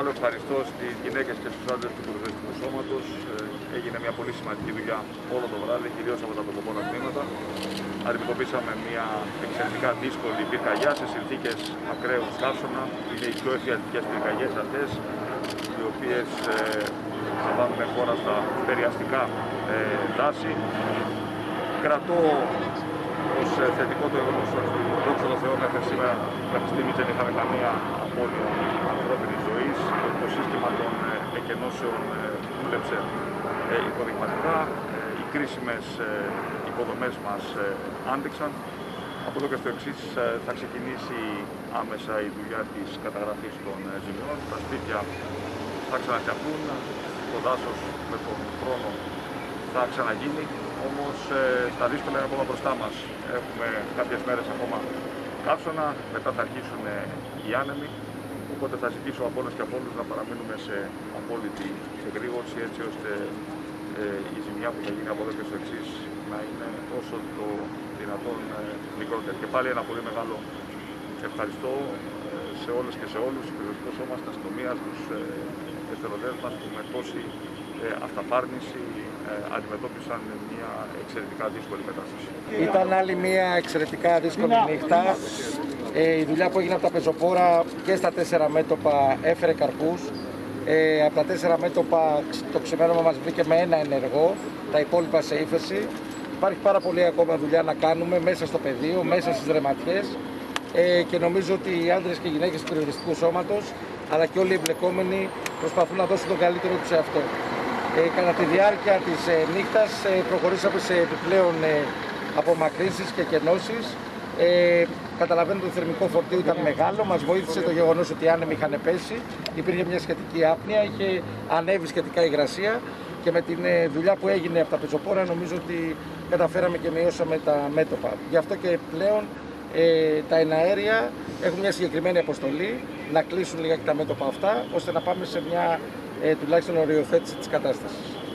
Άλλο ευχαριστώ στις γυναίκες και στους άντρες του Πυροσβεστικού Σώματος. Έγινε μια πολύ σημαντική δουλειά όλο το βράδυ, κυρίως από τα τοποπόνα τμήματα. Αντιμετωπίσαμε μια εξαιρετικά δύσκολη πυρκαγιά σε συνθήκες ακραίου καύσωνα. Είναι οι πιο εφιαλτικές πυρκαγιές αυτές, οι οποίες θα βάλουν χώρα στα περιαστικά ε, δάση. Κρατώ ως θετικό το γεγονός ότι δόξα τω Θεώ μέχρι σήμερα μέχρι στιγμής δεν είχαμε καμία απώλεια ανθρώπινης ζωή. Το σύστημα των ε, εκενώσεων ε, δούλεψε ε, υποδειγματικά. Οι κρίσιμες υποδομές μας άντεξαν. Από εδώ και στο εξής θα ξεκινήσει άμεσα η δουλειά της καταγραφής των ζημιών. Τα σπίτια θα ξαναφτιαχτούν. Το δάσος με τον χρόνο θα ξαναγίνει. Όμως τα δύσκολα είναι ακόμα μπροστά μας. Έχουμε κάποιες μέρες ακόμα καύσωνα, μετά θα αρχίσουν οι άνεμοι. Οπότε θα ζητήσω από όλε και από όλους να παραμείνουμε σε απόλυτη εγρήγορση έτσι ώστε ε, η ζημιά που θα γίνει από εδώ και στο εξής να είναι όσο το δυνατόν ε, μικρότερη. Και πάλι ένα πολύ μεγάλο ευχαριστώ ε, σε όλες και σε όλους, του πυροσβεστικό σώμα, στην αστυνομίας, τους ε, εθελοντές μας που με τόση ε, αυταπάρνηση ε, αντιμετώπισαν μια εξαιρετικά δύσκολη κατάσταση. Ήταν άλλη μια εξαιρετικά δύσκολη νύχτα. Ε, η δουλειά που έγινε από τα πεζοπόρα και στα τέσσερα μέτωπα έφερε καρπούς. Ε, από τα τέσσερα μέτωπα το ξημέρωμα μας βρήκε με ένα ενεργό, τα υπόλοιπα σε ύφεση. Υπάρχει πάρα πολύ ακόμα δουλειά να κάνουμε μέσα στο πεδίο, μέσα στις δρεματιές ε, και νομίζω ότι οι άντρες και οι γυναίκες του περιοριστικού σώματος αλλά και όλοι οι εμπλεκόμενοι προσπαθούν να δώσουν τον καλύτερο τους σε αυτό. Ε, κατά τη διάρκεια της ε, νύχτας ε, προχωρήσαμε σε επιπλέον ε, απομακρύνσεις και κενώσεις. Ε, καταλαβαίνετε ότι το θερμικό φορτίο ήταν μεγάλο, μας βοήθησε το γεγονός ότι οι άνεμοι είχαν πέσει, υπήρχε μια σχετική άπνοια, είχε ανέβει σχετικά η υγρασία και με τη ε, δουλειά που έγινε από τα πεζοπόρα νομίζω ότι καταφέραμε και μειώσαμε τα μέτωπα. Γι' αυτό και πλέον ε, τα εναέρια έχουν μια συγκεκριμένη αποστολή να κλείσουν λίγα και τα μέτωπα αυτά ώστε να πάμε σε μια ε, τουλάχιστον οριοθέτηση της κατάστασης.